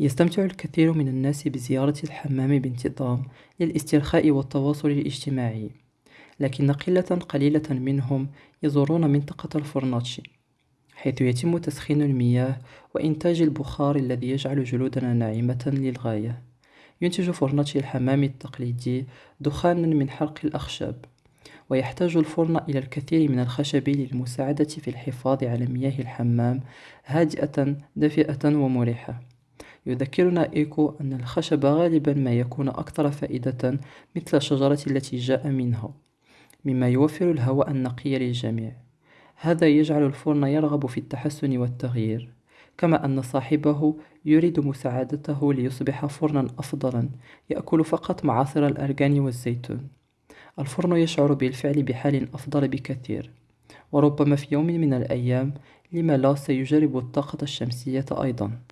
يستمتع الكثير من الناس بزيارة الحمام بانتظام للاسترخاء والتواصل الاجتماعي لكن قلة قليلة منهم يزورون منطقة الفورناتشي حيث يتم تسخين المياه وإنتاج البخار الذي يجعل جلودنا ناعمة للغاية. ينتج فرناتشي الحمام التقليدي دخانا من حرق الأخشاب ويحتاج الفرن إلى الكثير من الخشب للمساعدة في الحفاظ على مياه الحمام هادئة دافئة ومريحة يذكرنا إيكو أن الخشب غالبا ما يكون أكثر فائدة مثل الشجرة التي جاء منها مما يوفر الهواء النقي للجميع. هذا يجعل الفرن يرغب في التحسن والتغيير كما أن صاحبه يريد مساعدته ليصبح فرنا أفضلا يأكل فقط معاصر الأرغان والزيتون. الفرن يشعر بالفعل بحال أفضل بكثير وربما في يوم من الأيام لم لا سيجرب الطاقة الشمسية أيضا.